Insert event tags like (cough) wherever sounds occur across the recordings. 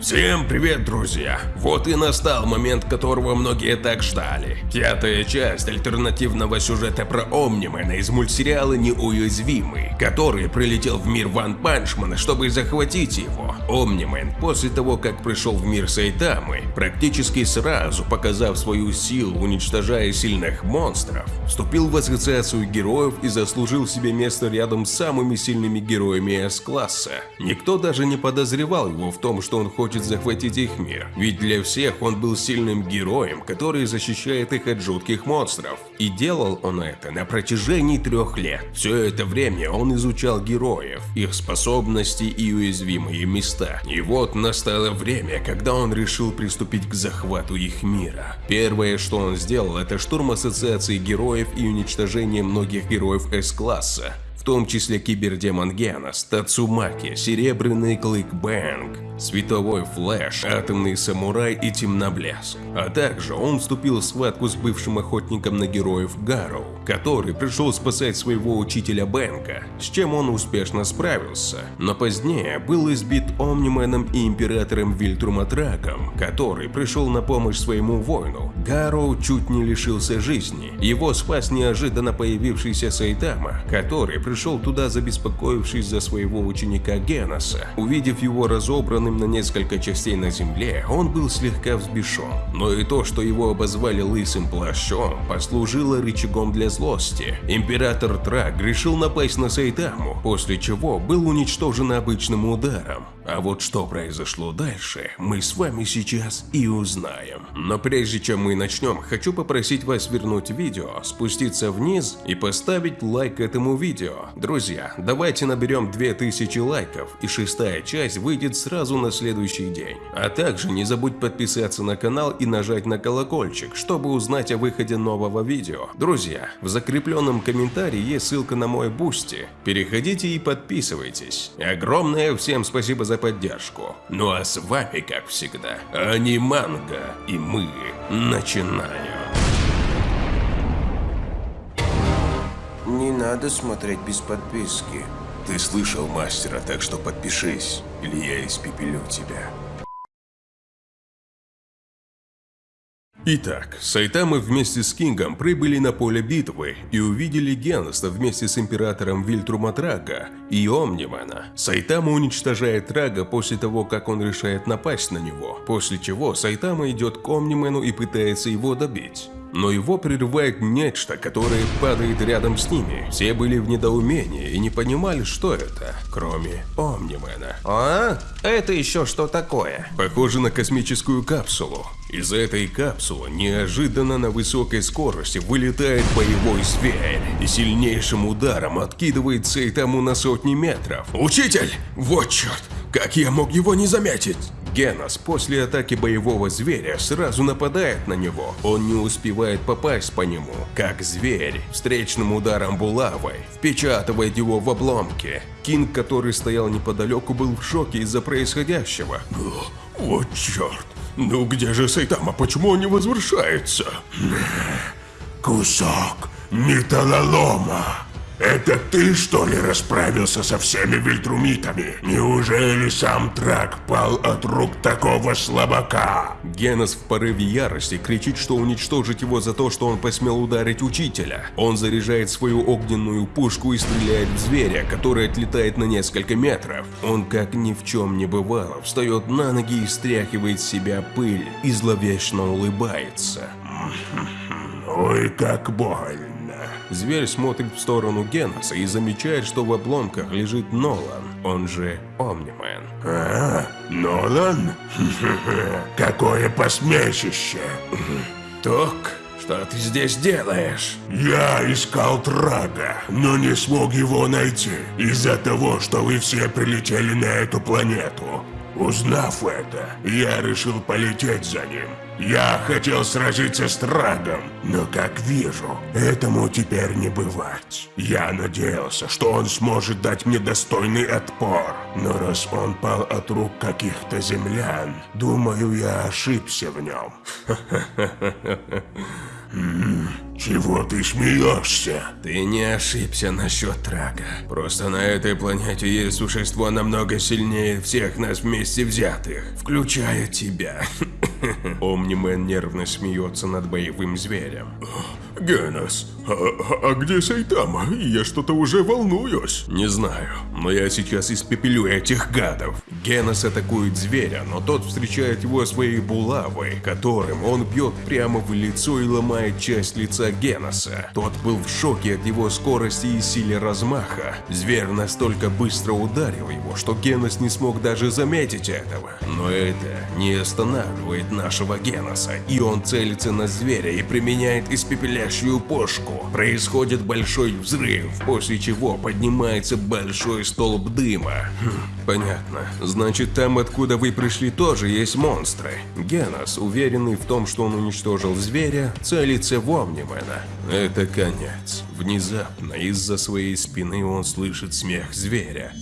Всем привет, друзья! Вот и настал момент, которого многие так ждали. Пятая часть альтернативного сюжета про Омнимена из мультсериала «Неуязвимый», который прилетел в мир Ван Панчмана, чтобы захватить его. Омнимен, после того, как пришел в мир Сайтамы, практически сразу показав свою силу, уничтожая сильных монстров, вступил в ассоциацию героев и заслужил себе место рядом с самыми сильными героями С-класса. Никто даже не подозревал его в том, что он хочет хочет захватить их мир, ведь для всех он был сильным героем, который защищает их от жутких монстров. И делал он это на протяжении трех лет. Все это время он изучал героев, их способности и уязвимые места. И вот настало время, когда он решил приступить к захвату их мира. Первое, что он сделал, это штурм ассоциации героев и уничтожение многих героев С-класса том числе кибердемон Генос, Тацумаки, Серебряный Клык Бэнг, Световой Флэш, Атомный Самурай и Темноблеск. А также он вступил в схватку с бывшим охотником на героев Гарроу, который пришел спасать своего учителя Бэнга, с чем он успешно справился. Но позднее был избит Омниманом и Императором Вильтрума Траком, который пришел на помощь своему воину. Гарроу чуть не лишился жизни. Его спас неожиданно появившийся Сайтама, который пришел туда, забеспокоившись за своего ученика Геноса. Увидев его разобранным на несколько частей на земле, он был слегка взбешен. Но и то, что его обозвали лысым плащом, послужило рычагом для злости. Император Трак решил напасть на Сайтаму, после чего был уничтожен обычным ударом. А вот что произошло дальше, мы с вами сейчас и узнаем. Но прежде чем мы начнем, хочу попросить вас свернуть видео, спуститься вниз и поставить лайк этому видео. Друзья, давайте наберем 2000 лайков, и шестая часть выйдет сразу на следующий день. А также не забудь подписаться на канал и нажать на колокольчик, чтобы узнать о выходе нового видео. Друзья, в закрепленном комментарии есть ссылка на мой Boosty. Переходите и подписывайтесь. Огромное всем спасибо за поддержку. Ну а с вами, как всегда, Аниманга, и мы начинаем. Не надо смотреть без подписки. Ты слышал мастера, так что подпишись, или я испепелю тебя. Итак, Сайтамы вместе с Кингом прибыли на поле битвы и увидели Геноса вместе с императором Вильтруматрага и Омнимана. Сайтама уничтожает Трага после того, как он решает напасть на него, после чего Сайтама идет к Омнимену и пытается его добить но его прерывает нечто, которое падает рядом с ними. Все были в недоумении и не понимали, что это, кроме Омнимена. А? Это еще что такое? Похоже на космическую капсулу. Из этой капсулы неожиданно на высокой скорости вылетает боевой зверь и сильнейшим ударом откидывает Сейтаму на сотни метров. «Учитель! Вот черт! Как я мог его не заметить?» Генос после атаки боевого зверя сразу нападает на него. Он не успевает попасть по нему, как зверь встречным ударом булавой впечатывает его в обломки. Кинг, который стоял неподалеку, был в шоке из-за происходящего. Вот черт, ну где же Сайтама, почему он не возвращается? Кусок металлолома. Это ты, что ли, расправился со всеми вильтрумитами? Неужели сам Трак пал от рук такого слабака? Генос в порыве ярости кричит, что уничтожить его за то, что он посмел ударить учителя. Он заряжает свою огненную пушку и стреляет в зверя, который отлетает на несколько метров. Он, как ни в чем не бывало, встает на ноги и стряхивает с себя пыль и зловечно улыбается. Ой, как больно. Зверь смотрит в сторону Геноса и замечает, что в обломках лежит Нолан, он же Омнимен. А, Нолан? (laughs) Какое посмешище! Ток, что ты здесь делаешь? Я искал Трага, но не смог его найти из-за того, что вы все прилетели на эту планету. Узнав это, я решил полететь за ним. Я хотел сразиться с Трагом, но, как вижу, этому теперь не бывать. Я надеялся, что он сможет дать мне достойный отпор, но раз он пал от рук каких-то землян, думаю, я ошибся в нем. (laughs) Чего ты смеешься? Ты не ошибся насчет Трага. Просто на этой планете есть существо намного сильнее всех нас вместе взятых, включая тебя. (laughs) Омнимен нервно смеется над боевым зверем. Генос, а, а- а где Сайтама? Я что-то уже волнуюсь. Не знаю, но я сейчас испепелю этих гадов. Генос атакует зверя, но тот встречает его своей булавой, которым он бьет прямо в лицо и ломает часть лица Геноса. Тот был в шоке от его скорости и силе размаха. Зверь настолько быстро ударил его, что Генос не смог даже заметить этого. Но это не останавливает нашего Геноса, и он целится на зверя и применяет испепеляющую пушку. Происходит большой взрыв, после чего поднимается большой столб дыма. Хм, понятно. Значит, там, откуда вы пришли, тоже есть монстры. Генос, уверенный в том, что он уничтожил зверя, целится в Омнимена. Это конец. Внезапно из-за своей спины он слышит смех зверя.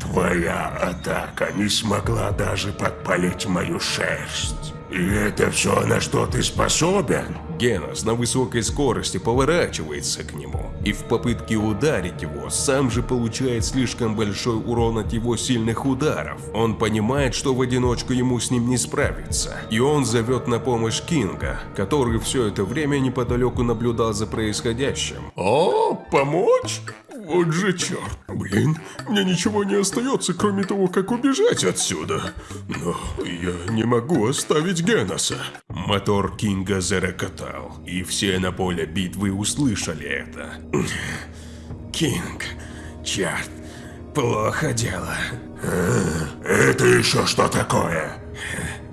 Твоя атака не смогла даже подпалить мою шерсть. И это все, на что ты способен? Генос на высокой скорости поворачивается к нему, и в попытке ударить его, сам же получает слишком большой урон от его сильных ударов. Он понимает, что в одиночку ему с ним не справиться, и он зовет на помощь Кинга, который все это время неподалеку наблюдал за происходящим. О, помочь? Вот же черт. Блин, мне ничего не остается, кроме того, как убежать отсюда. Но я не могу оставить Геноса. Мотор Кинга зарокотал, и все на поле битвы услышали это. Кинг, черт, плохо дело. Это еще что такое?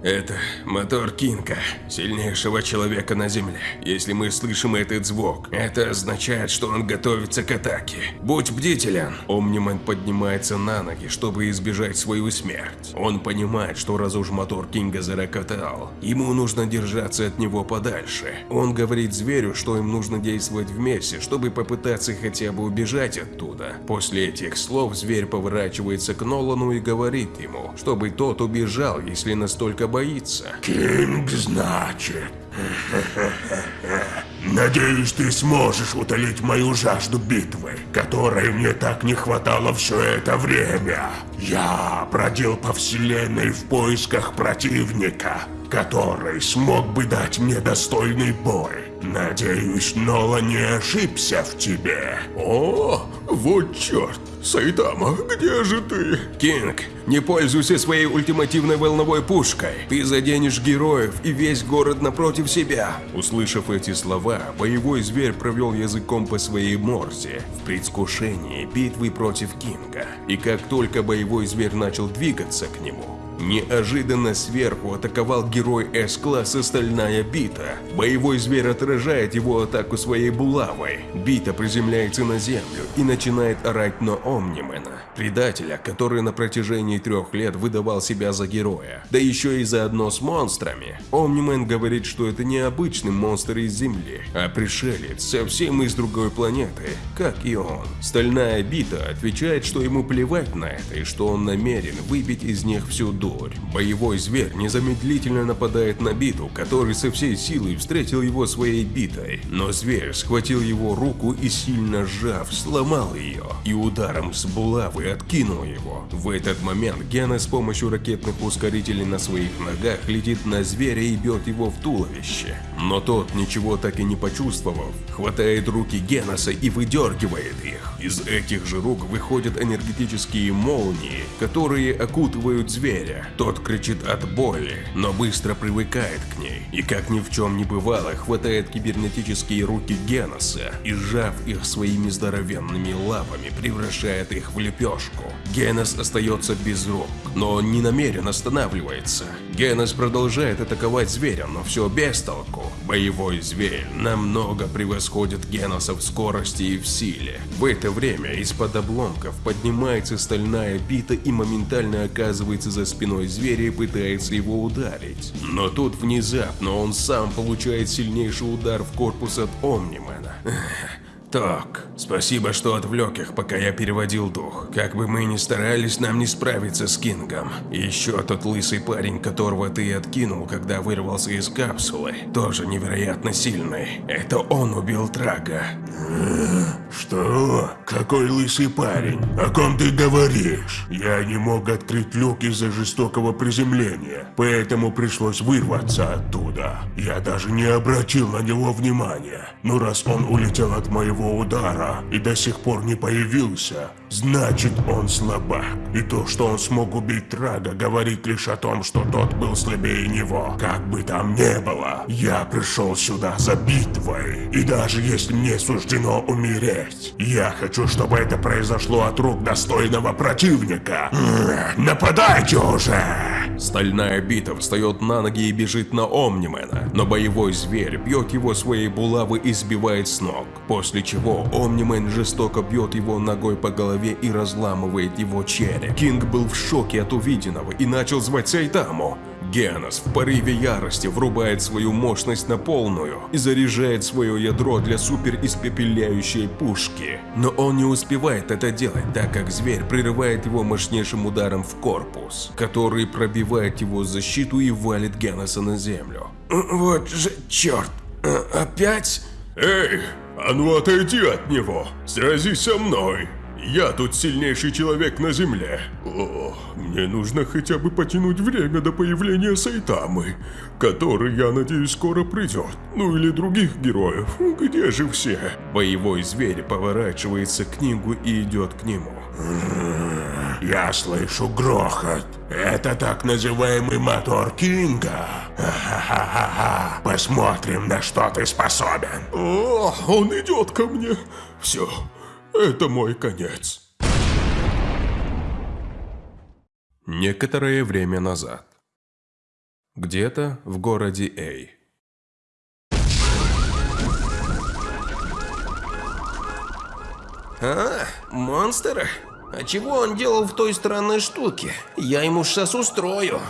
Это мотор Кинга, сильнейшего человека на Земле. Если мы слышим этот звук, это означает, что он готовится к атаке. Будь бдителен. Омниман поднимается на ноги, чтобы избежать свою смерть. Он понимает, что раз уж мотор Кинга зарокотал, ему нужно держаться от него подальше. Он говорит зверю, что им нужно действовать вместе, чтобы попытаться хотя бы убежать оттуда. После этих слов зверь поворачивается к Нолану и говорит ему, чтобы тот убежал, если настолько боится. Кинг, значит. Надеюсь, ты сможешь утолить мою жажду битвы, которой мне так не хватало все это время. Я бродил по вселенной в поисках противника, который смог бы дать мне достойный бой. Надеюсь, Нола не ошибся в тебе. О, вот черт! Сайтама, где же ты? Кинг, не пользуйся своей ультимативной волновой пушкой. Ты заденешь героев и весь город напротив себя. Услышав эти слова, боевой зверь провел языком по своей морзе в предвкушении битвы против Кинга. И как только боевой зверь начал двигаться к нему, Неожиданно сверху атаковал герой С-класса Стальная Бита. Боевой зверь отражает его атаку своей булавой. Бита приземляется на землю и начинает орать на Омнимена, предателя, который на протяжении трех лет выдавал себя за героя. Да еще и заодно с монстрами. Омнимен говорит, что это не обычный монстр из Земли, а пришелец совсем из другой планеты, как и он. Стальная Бита отвечает, что ему плевать на это и что он намерен выбить из них всю дурь. Боевой зверь незамедлительно нападает на биту, который со всей силой встретил его своей битой. Но зверь схватил его руку и сильно сжав, сломал ее, и ударом с булавы откинул его. В этот момент Гена с помощью ракетных ускорителей на своих ногах летит на зверя и бьет его в туловище. Но тот, ничего так и не почувствовав, хватает руки Геноса и выдергивает их. Из этих же рук выходят энергетические молнии, которые окутывают зверя. Тот кричит от боли, но быстро привыкает к ней. И как ни в чем не бывало, хватает кибернетические руки Геноса и, сжав их своими здоровенными лапами, превращает их в лепешку. Генос остается без рук, но он не намерен останавливается. Генос продолжает атаковать зверя, но все без толку. Боевой зверь намного превосходит Геноса в скорости и в силе. В это время из-под обломков поднимается стальная бита и моментально оказывается за спиной зверя и пытается его ударить. Но тут внезапно он сам получает сильнейший удар в корпус от Омнимена. Так, спасибо, что отвлек их, пока я переводил дух. Как бы мы ни старались, нам не справиться с Кингом. Еще тот лысый парень, которого ты откинул, когда вырвался из капсулы, тоже невероятно сильный. Это он убил Трага. Что? Какой лысый парень? О ком ты говоришь? Я не мог открыть люк из-за жестокого приземления, поэтому пришлось вырваться оттуда. Я даже не обратил на него внимания. Но раз он улетел от моего удара и до сих пор не появился, значит он слабак. И то, что он смог убить Трага, говорит лишь о том, что тот был слабее него. Как бы там ни было, я пришел сюда за битвой. И даже если мне суждено умереть, я хочу, чтобы это произошло от рук достойного противника. Нападайте уже! Стальная бита встает на ноги и бежит на Омнимена, но боевой зверь бьет его своей булавы и сбивает с ног, после чего Омнимен жестоко бьет его ногой по голове и разламывает его череп. Кинг был в шоке от увиденного и начал звать Сайтаму. Генос в порыве ярости врубает свою мощность на полную и заряжает свое ядро для супер испепеляющей пушки. Но он не успевает это делать, так как зверь прерывает его мощнейшим ударом в корпус, который пробивает его защиту и валит Геноса на землю. Вот же черт, опять? Эй, а ну отойди от него, сразись со мной. Я тут сильнейший человек на земле. О, мне нужно хотя бы потянуть время до появления Сайтамы, который, я надеюсь, скоро придет. Ну или других героев. Где же все? Боевой зверь поворачивается к книгу и идет к нему. Я слышу грохот. Это так называемый мотор Кинга. Ха-ха-ха-ха. Посмотрим, на что ты способен. О, он идет ко мне. Все, это мой конец. Некоторое время назад. Где-то в городе Эй. А, монстр? А чего он делал в той странной штуке? Я ему сейчас устрою.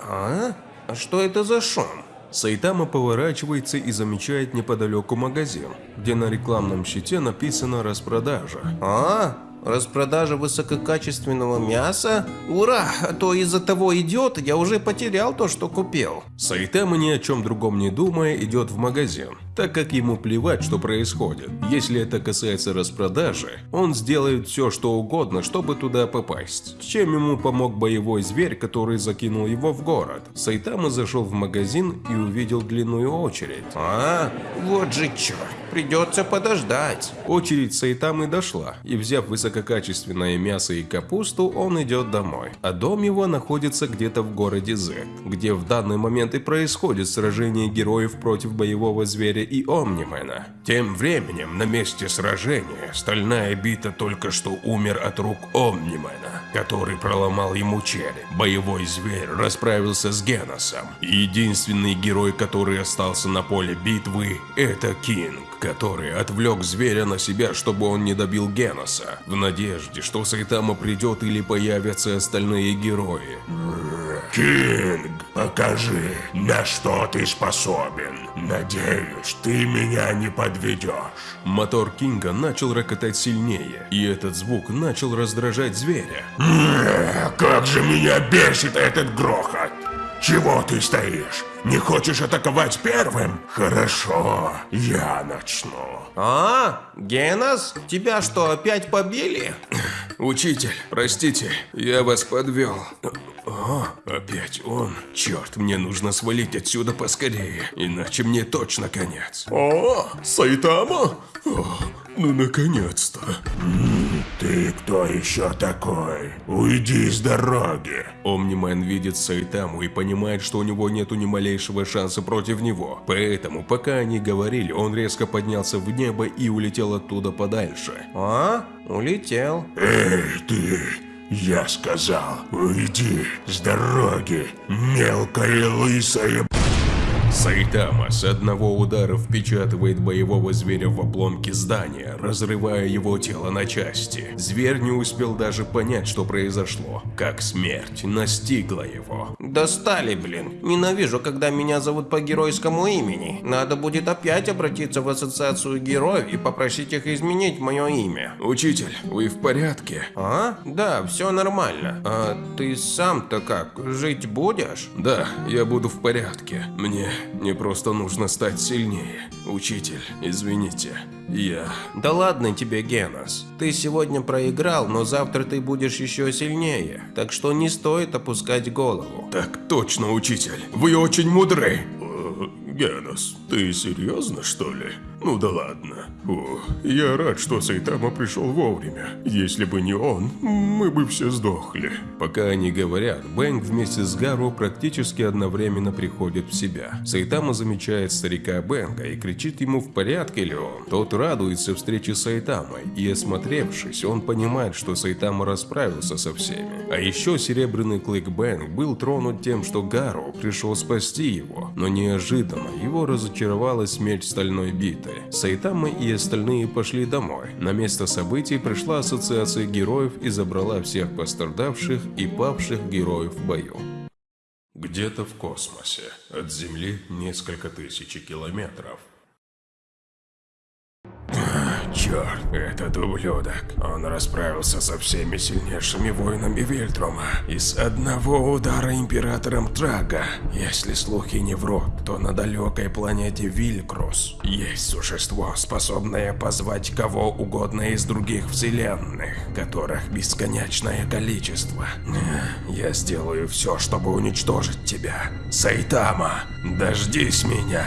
А? А что это за шум? Сайтама поворачивается и замечает неподалеку магазин, где на рекламном щите написано «Распродажа». А, распродажа высококачественного мяса? Ура, а то из-за того идиота я уже потерял то, что купил. Сайтама ни о чем другом не думая идет в магазин, так как ему плевать, что происходит. Если это касается распродажи, он сделает все, что угодно, чтобы туда попасть. Чем ему помог боевой зверь, который закинул его в город? Сайтама зашел в магазин и увидел длинную очередь. А, вот же черт, придется подождать. Очередь Сайтамы дошла, и взяв высококачественное мясо и капусту, он идет домой. А дом его находится где-то в городе З, где в данный момент и происходит сражение героев против боевого зверя и Омнимена. Тем временем, на месте сражения, стальная бита только что умер от рук Омнимена, который проломал ему череп. Боевой зверь расправился с Геносом. Единственный герой, который остался на поле битвы, это Кинг, который отвлек зверя на себя, чтобы он не добил Геноса, в надежде, что Сайтама придет или появятся остальные герои. Кинг, покажи, на что ты способен. Надеюсь, ты меня не подведешь. Мотор Кинга начал рокотать сильнее, и этот звук начал раздражать зверя. Как же меня бесит этот грохот! Чего ты стоишь? Не хочешь атаковать первым? Хорошо, я начну. А, Генос, тебя что, опять побили? Учитель, простите, я вас подвел. О, опять он. Черт, мне нужно свалить отсюда поскорее, иначе мне точно конец. О, Сайтама? О, ну наконец-то. Ты кто еще такой? Уйди с дороги. Омнимен видит Сайтаму и понимает, что у него нету ни малейшего шанса против него. Поэтому, пока они говорили, он резко поднялся в небо и улетел оттуда подальше. А, улетел. Эй, ты! Я сказал, уйди с дороги, мелкая лысая Сайтама с одного удара впечатывает боевого зверя в обломки здания, разрывая его тело на части. Зверь не успел даже понять, что произошло, как смерть настигла его. Достали, блин. Ненавижу, когда меня зовут по геройскому имени. Надо будет опять обратиться в ассоциацию героев и попросить их изменить мое имя. Учитель, вы в порядке? А? Да, все нормально. А ты сам-то как, жить будешь? Да, я буду в порядке. Мне мне просто нужно стать сильнее. Учитель, извините, я... Да ладно тебе, Генос. Ты сегодня проиграл, но завтра ты будешь еще сильнее. Так что не стоит опускать голову. Так точно, учитель. Вы очень мудры. Э, Генос, ты серьезно, что ли? Ну да ладно. О, я рад, что Сайтама пришел вовремя. Если бы не он, мы бы все сдохли. Пока они говорят, Бэнк вместе с Гару практически одновременно приходит в себя. Сайтама замечает старика Бэнка и кричит ему, в порядке ли он. Тот радуется встрече с Сайтамой, и осмотревшись, он понимает, что Сайтама расправился со всеми. А еще Серебряный Клык Бэнк был тронут тем, что Гару пришел спасти его, но неожиданно его разочаровала смерть Стальной Биты минуты. Сайтама и остальные пошли домой. На место событий пришла ассоциация героев и забрала всех пострадавших и павших героев в бою. Где-то в космосе, от Земли несколько тысяч километров. Черт, этот ублюдок. Он расправился со всеми сильнейшими воинами Вильтрума. И с одного удара Императором Трага. Если слухи не врут, то на далекой планете Вилькрус есть существо, способное позвать кого угодно из других вселенных, которых бесконечное количество. Я сделаю все, чтобы уничтожить тебя. Сайтама, дождись меня.